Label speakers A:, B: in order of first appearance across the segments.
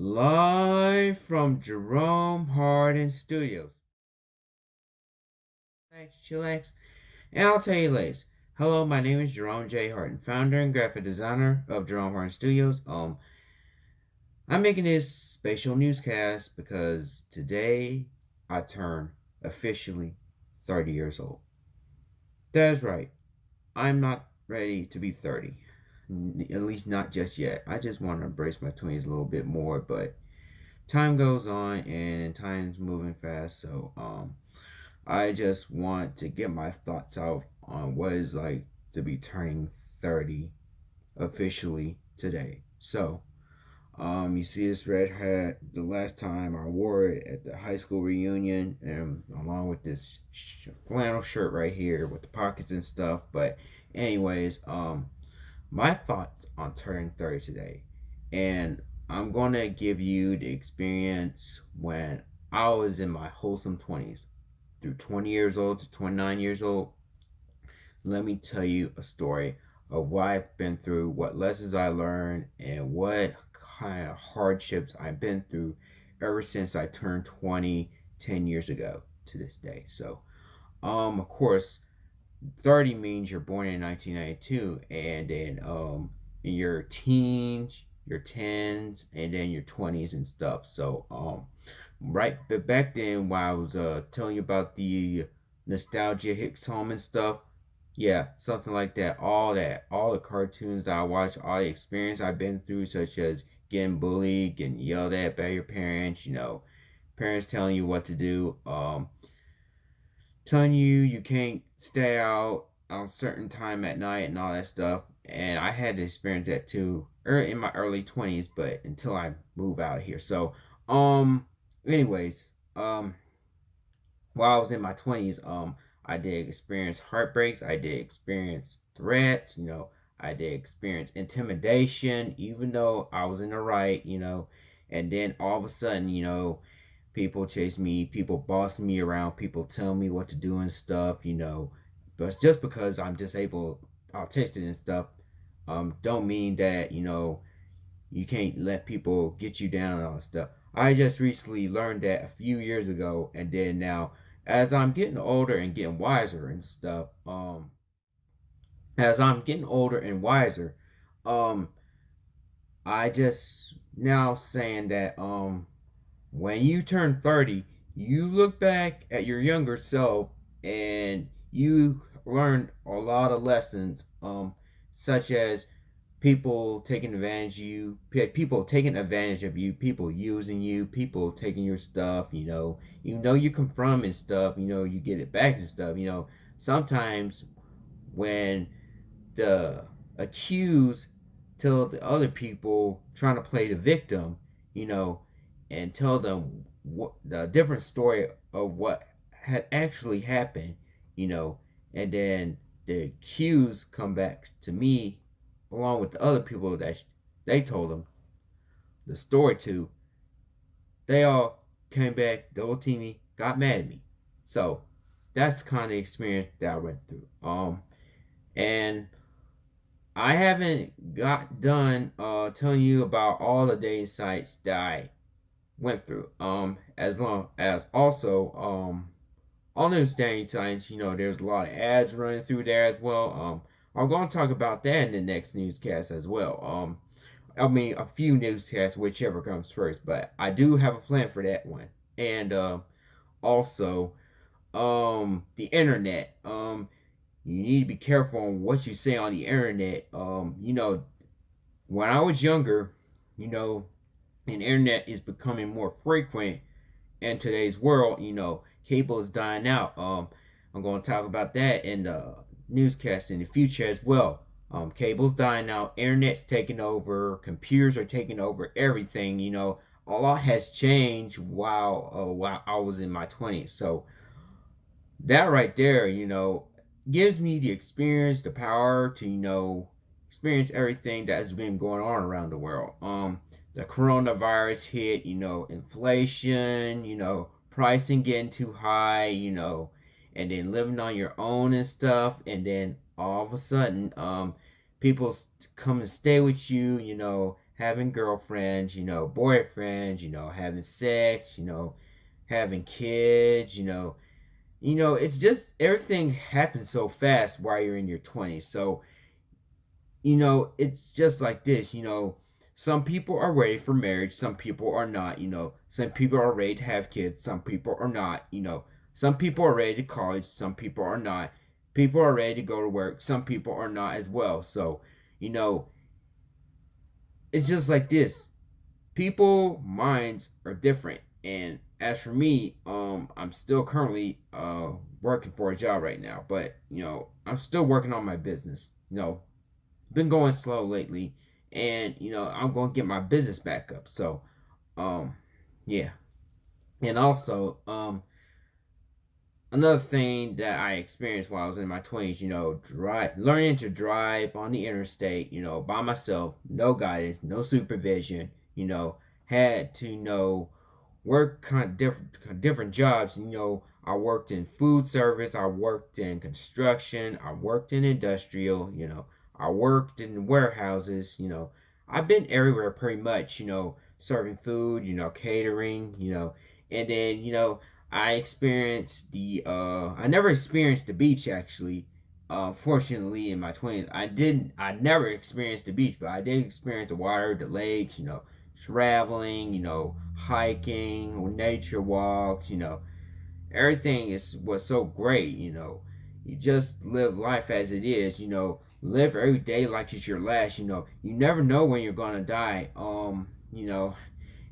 A: Live from Jerome Hardin Studios. Thanks, Chillax, and I'll tell you later. Hello, my name is Jerome J. Hardin, founder and graphic designer of Jerome Hardin Studios. Um, I'm making this special newscast because today I turn officially 30 years old. That is right. I'm not ready to be 30. At least not just yet. I just want to embrace my 20s a little bit more, but time goes on and time's moving fast, so um I just want to get my thoughts out on what it's like to be turning 30 officially today. So, um, you see this red hat the last time I wore it at the high school reunion, and along with this flannel shirt right here with the pockets and stuff. But, anyways, um, my thoughts on turning 30 today, and I'm gonna give you the experience when I was in my wholesome 20s, through 20 years old to 29 years old. Let me tell you a story of what I've been through, what lessons I learned, and what kind of hardships I've been through ever since I turned 20 10 years ago to this day. So, um, of course, 30 means you're born in 1992, and then um, in your teens, your 10s, and then your 20s and stuff. So, um, right, but back then, while I was uh telling you about the nostalgia hit home and stuff, yeah, something like that. All that, all the cartoons that I watch, all the experience I've been through, such as getting bullied, getting yelled at by your parents, you know, parents telling you what to do, um, telling you you can't stay out on certain time at night and all that stuff. And I had to experience that too or in my early 20s, but until I move out of here. So, um, anyways, um, while I was in my 20s, um, I did experience heartbreaks. I did experience threats, you know, I did experience intimidation, even though I was in the right, you know. And then all of a sudden, you know, people chase me, people boss me around, people tell me what to do and stuff, you know. But just because I'm disabled, autistic and stuff, um, don't mean that, you know, you can't let people get you down and stuff. I just recently learned that a few years ago, and then now, as I'm getting older and getting wiser and stuff, um, as I'm getting older and wiser, um, I just now saying that um, when you turn 30, you look back at your younger self and you learn a lot of lessons, um, such as people taking advantage of you, people taking advantage of you, people using you, people taking your stuff, you know, you know you come from and stuff, you know, you get it back and stuff, you know, sometimes when the accused tell the other people trying to play the victim, you know, and tell them what the different story of what had actually happened, you know, and then the accused come back to me along with the other people that they told them the story to. They all came back, double teamed me, got mad at me. So that's the kind of experience that I went through. Um, and I haven't got done uh, telling you about all the dating sites that I went through. Um, as long as also um, on those dating sites, you know, there's a lot of ads running through there as well. Um, I'm going to talk about that in the next newscast as well. Um, I mean, a few newscasts, whichever comes first, but I do have a plan for that one. And uh, also, um, the internet. Um, you need to be careful on what you say on the internet. Um, you know, when I was younger, you know, and internet is becoming more frequent in today's world. You know, cable is dying out. Um, I'm going to talk about that in the newscast in the future as well. Um, cable's dying out, internet's taking over, computers are taking over everything. You know, a lot has changed while uh, while I was in my 20s. So that right there, you know, gives me the experience, the power to, you know, experience everything that has been going on around the world. Um, the coronavirus hit, you know, inflation, you know, pricing getting too high, you know, and then living on your own and stuff, and then all of a sudden, um, people come and stay with you, you know, having girlfriends, you know, boyfriends, you know, having sex, you know, having kids, you know, you know, it's just everything happens so fast while you're in your 20s. So, you know, it's just like this, you know, some people are ready for marriage, some people are not, you know, some people are ready to have kids, some people are not, you know, some people are ready to college, some people are not. People are ready to go to work, some people are not as well. So, you know, it's just like this. People minds are different and as for me, um, I'm still currently uh working for a job right now, but you know, I'm still working on my business. You know, been going slow lately, and you know, I'm gonna get my business back up. So, um, yeah, and also, um, another thing that I experienced while I was in my twenties, you know, drive, learning to drive on the interstate, you know, by myself, no guidance, no supervision, you know, had to know work kind of different different jobs. You know, I worked in food service, I worked in construction, I worked in industrial, you know, I worked in warehouses, you know. I've been everywhere pretty much, you know, serving food, you know, catering, you know. And then, you know, I experienced the uh I never experienced the beach actually. Uh fortunately in my 20s. I didn't I never experienced the beach, but I did experience the water, the lakes, you know, traveling, you know, hiking, nature walks, you know, everything is was so great, you know. You just live life as it is, you know, live every day like it's your last, you know. You never know when you're gonna die. Um, you know,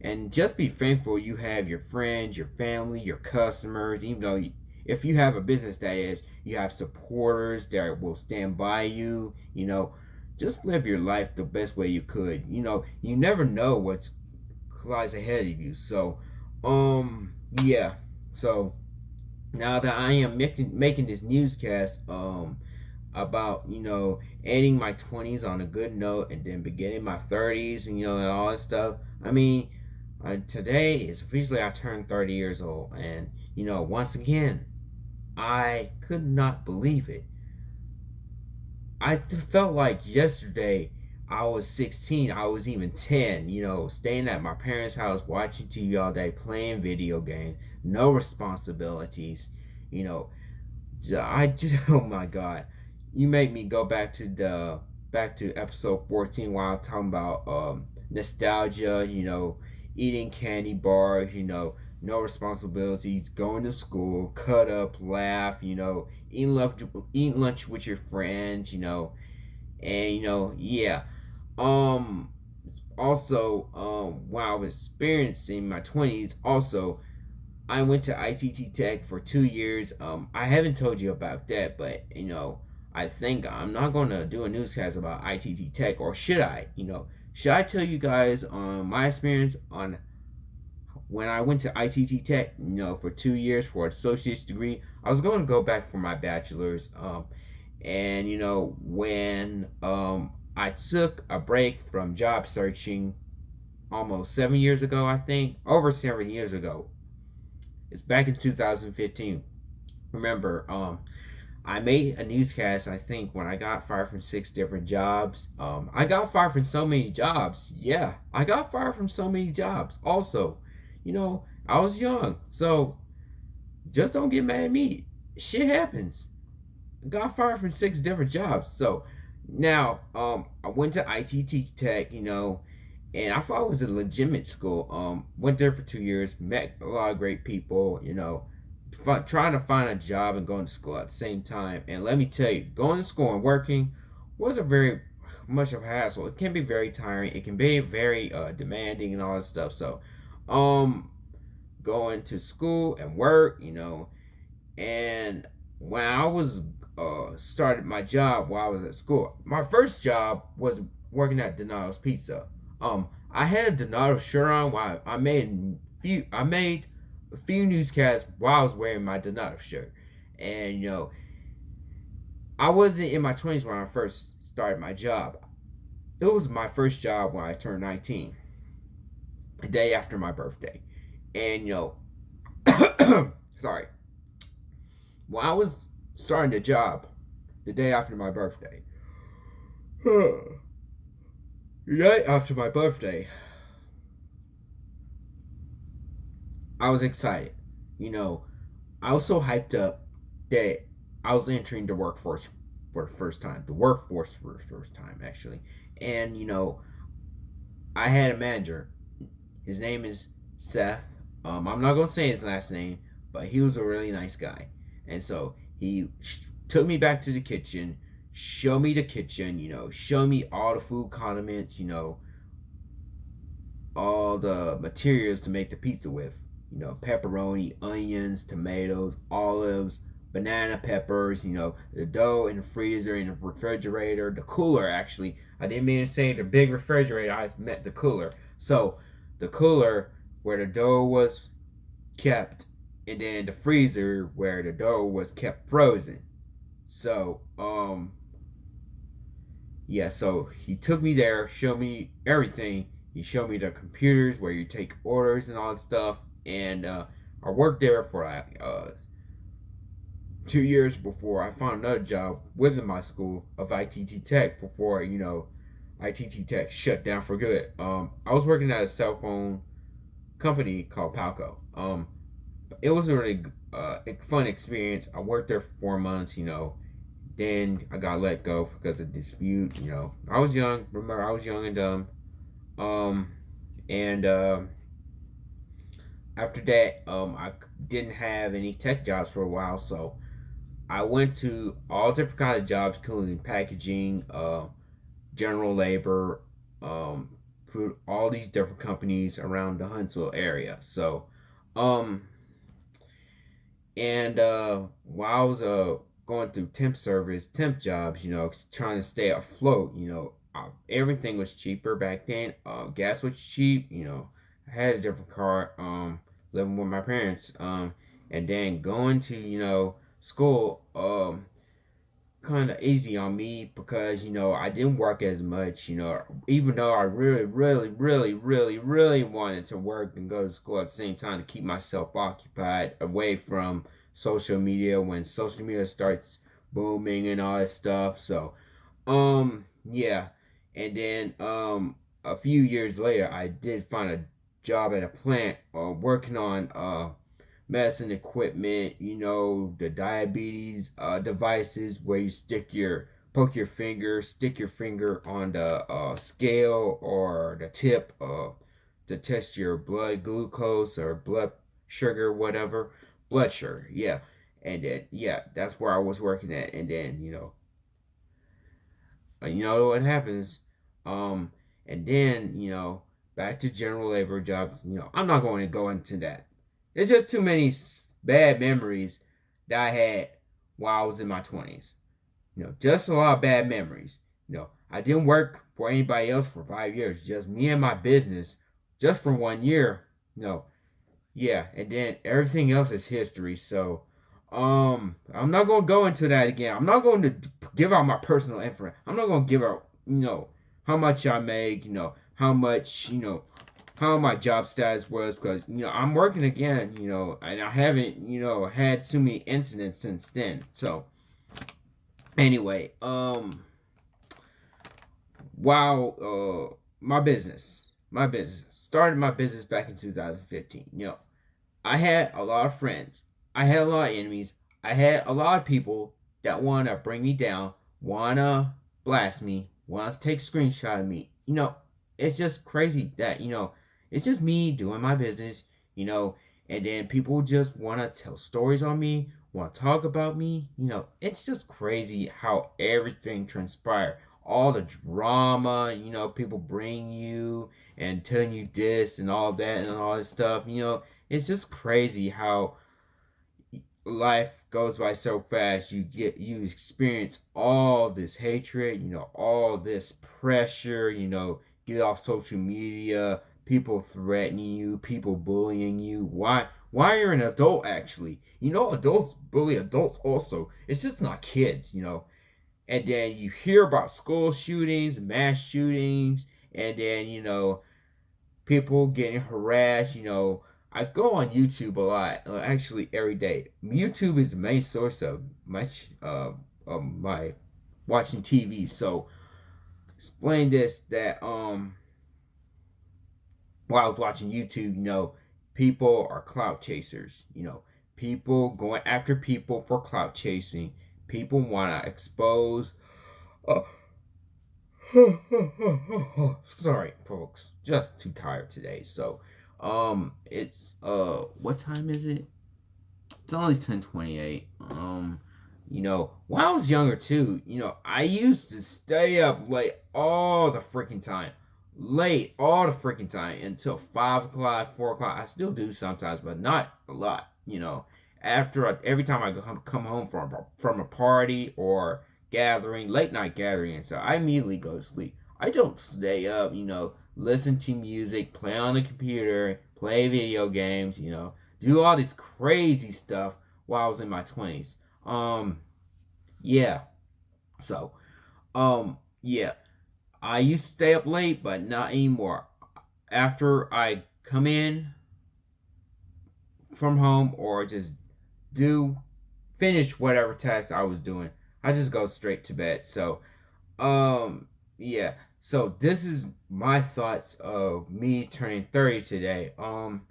A: and just be thankful you have your friends, your family, your customers, even though you, if you have a business that is, you have supporters that will stand by you, you know, just live your life the best way you could. You know, you never know what's lies ahead of you. So, um, yeah. So now that I am making making this newscast, um, about you know ending my 20s on a good note and then beginning my 30s and you know and all that stuff. I mean, uh, today is officially I turned 30 years old, and you know once again, I could not believe it. I felt like yesterday I was 16, I was even 10, you know, staying at my parents' house, watching TV all day, playing video games, no responsibilities, you know. I just, oh my God. You make me go back to the, back to episode 14 while talking about um, nostalgia, you know, eating candy bars, you know, no responsibilities, going to school, cut up, laugh, you know, eating lunch, eating lunch with your friends, you know, and you know, yeah. Um, also, um, while I was experiencing my 20s, also, I went to ITT Tech for two years. Um, I haven't told you about that, but, you know, I think I'm not going to do a newscast about ITT Tech, or should I? You know, should I tell you guys on my experience on when I went to ITT Tech, you know, for two years for an associate's degree? I was going to go back for my bachelor's. Um, and, you know, when um, I took a break from job searching almost seven years ago, I think, over seven years ago. It's back in 2015. Remember, um, I made a newscast, I think, when I got fired from six different jobs. Um, I got fired from so many jobs. Yeah, I got fired from so many jobs. Also, you know, I was young. So, just don't get mad at me. Shit happens. I got fired from six different jobs. So, now, um, I went to ITT Tech, you know, and I thought it was a legitimate school. Um, went there for two years, met a lot of great people, you know, trying to find a job and going to school at the same time. And let me tell you, going to school and working wasn't very much of a hassle. It can be very tiring. It can be very uh, demanding and all that stuff. So, um, going to school and work, you know, and when I was uh, started my job while I was at school. My first job was working at Donato's Pizza. Um, I had a Donato shirt on while I made few. I made a few newscasts while I was wearing my Donato shirt, and you know, I wasn't in my twenties when I first started my job. It was my first job when I turned nineteen, a day after my birthday, and you know, sorry. When I was starting the job the day after my birthday. right after my birthday, I was excited. You know, I was so hyped up that I was entering the workforce for the first time. The workforce for the first time, actually. And, you know, I had a manager. His name is Seth. Um, I'm not going to say his last name, but he was a really nice guy. And so he took me back to the kitchen, showed me the kitchen, you know, showed me all the food condiments, you know, all the materials to make the pizza with you know, pepperoni, onions, tomatoes, olives, banana peppers, you know, the dough in the freezer, in the refrigerator, the cooler actually. I didn't mean to say the big refrigerator, I meant the cooler. So the cooler where the dough was kept, and then the freezer where the dough was kept frozen. So, um, yeah, so he took me there, showed me everything. He showed me the computers where you take orders and all that stuff and uh, I worked there for like uh, two years before I found another job within my school of ITT Tech before you know ITT Tech shut down for good. Um, I was working at a cell phone company called Palco. Um, it was a really uh, fun experience. I worked there for four months. You know, then I got let go because of dispute. You know, I was young. Remember, I was young and dumb. Um, and uh, after that, um, I didn't have any tech jobs for a while, so I went to all different kinds of jobs, including packaging, uh, general labor, um, for all these different companies around the Huntsville area. So, um, and uh, while I was uh going through temp service, temp jobs, you know, trying to stay afloat, you know, uh, everything was cheaper back then. Uh, gas was cheap, you know. I had a different car. Um, living with my parents, um, and then going to you know school, um, kind of easy on me because you know I didn't work as much. You know, even though I really, really, really, really, really wanted to work and go to school at the same time to keep myself occupied away from social media when social media starts booming and all that stuff. So, um, yeah, and then um, a few years later, I did find a job at a plant uh, working on uh, medicine equipment, you know, the diabetes uh, devices where you stick your, poke your finger, stick your finger on the uh, scale or the tip uh, to test your blood glucose or blood sugar, whatever. Blood sugar, yeah. And then, yeah, that's where I was working at. And then, you know, uh, you know what happens. Um, and then, you know, back to general labor jobs. You know, I'm not going to go into that. There's just too many bad memories that I had while I was in my 20s. You know, just a lot of bad memories. You know, I didn't work for anybody else for five years, just me and my business, just for one year. You know, yeah, and then everything else is history. So, um, I'm not gonna go into that again. I'm not going to give out my personal info. I'm not gonna give out, you know, how much I make. You know, how much, you know, how my job status was because, you know, I'm working again, you know, and I haven't, you know, had too many incidents since then. So, anyway, um, wow, uh, my business, my business, started my business back in 2015. You know, I had a lot of friends. I had a lot of enemies. I had a lot of people that want to bring me down, want to blast me, want to take screenshot of me. You know, it's just crazy that you know it's just me doing my business you know and then people just want to tell stories on me want to talk about me you know it's just crazy how everything transpired all the drama you know people bring you and telling you this and all that and all this stuff you know it's just crazy how life goes by so fast. You get you experience all this hatred you know all this pressure you know get off social media, people threatening you, people bullying you. Why? Why you're an adult actually? You know, adults bully adults also. It's just not kids, you know. And then you hear about school shootings, mass shootings, and then you know, people getting harassed. You know, I go on YouTube a lot, uh, actually every day. YouTube is the main source of much uh, of my watching TV. So explain this that um while I was watching YouTube, you know, people are clout chasers. You know, people going after people for clout chasing. People want to expose. Uh, sorry, folks, just too tired today. So, um, it's uh, what time is it? It's only ten twenty eight. Um, you know, when I was younger too, you know, I used to stay up late all the freaking time late all the freaking time until five o'clock, four o'clock. I still do sometimes, but not a lot. You know, after every time I come home from from a party or gathering, late night gathering, so I immediately go to sleep. I don't stay up. You know, listen to music, play on the computer, play video games. You know, do all this crazy stuff while I was in my twenties. Um, yeah. So, um, yeah. I used to stay up late, but not anymore. After I come in from home or just do finish whatever task I was doing, I just go straight to bed. So, um, yeah. So this is my thoughts of me turning 30 today. Um,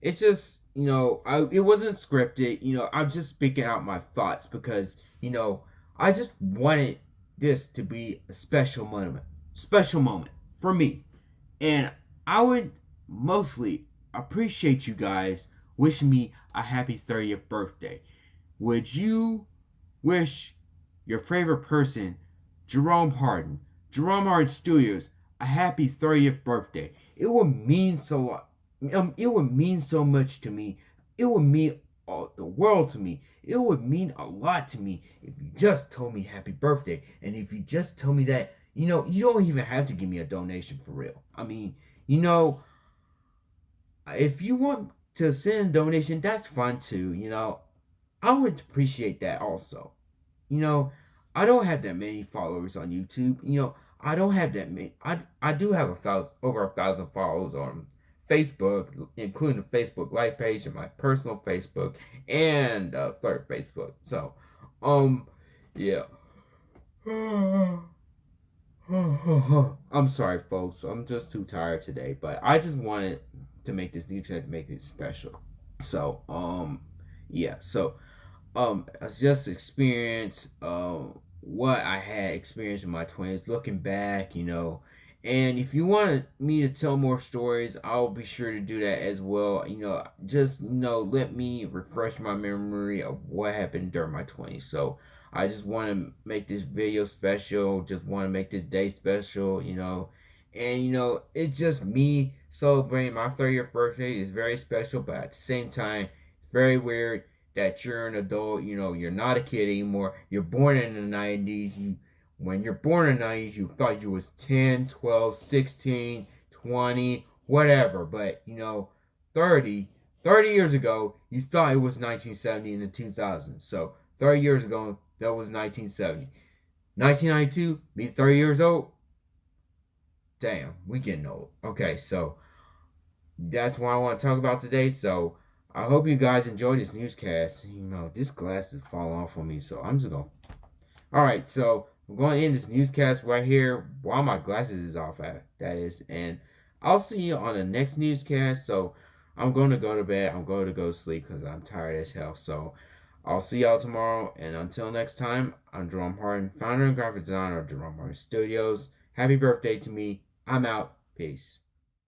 A: it's just, you know, I it wasn't scripted, you know, I'm just speaking out my thoughts because, you know, I just wanted this to be a special moment special moment for me. And I would mostly appreciate you guys wishing me a happy 30th birthday. Would you wish your favorite person, Jerome Harden, Jerome Harden Studios, a happy 30th birthday? It would mean so. Um, it would mean so much to me. It would mean all the world to me. It would mean a lot to me if you just told me happy birthday. And if you just told me that you know, you don't even have to give me a donation for real. I mean, you know, if you want to send a donation, that's fine too. You know, I would appreciate that also. You know, I don't have that many followers on YouTube. You know, I don't have that many. I I do have a thousand over a thousand followers on Facebook, including the Facebook Live page and my personal Facebook and uh, third Facebook. So, um, yeah. I'm sorry, folks. I'm just too tired today, but I just wanted to make this new to make it special. So, um, yeah. So, um, I just experienced um what I had experienced in my twenties. Looking back, you know, and if you want me to tell more stories, I'll be sure to do that as well. You know, just you know, let me refresh my memory of what happened during my twenties. So. I just want to make this video special. Just want to make this day special, you know. And, you know, it's just me celebrating my 30th birthday. It's very special, but at the same time, it's very weird that you're an adult. You know, you're not a kid anymore. You're born in the 90s. You, when you're born in the 90s, you thought you was 10, 12, 16, 20, whatever. But, you know, 30, 30 years ago, you thought it was 1970 and the 2000s. So, 30 years ago, that was 1970. 1992, me 30 years old. Damn, we getting old. Okay, so that's what I want to talk about today. So I hope you guys enjoyed this newscast. You know, this glass is falling off on me, so I'm just gonna. Alright, so I'm going to end this newscast right here while my glasses is off at, that is. And I'll see you on the next newscast. So I'm going to go to bed. I'm going to go sleep because I'm tired as hell. So I'll see y'all tomorrow, and until next time, I'm Jerome Harden, founder and graphic designer of Jerome Harden Studios. Happy birthday to me. I'm out. Peace.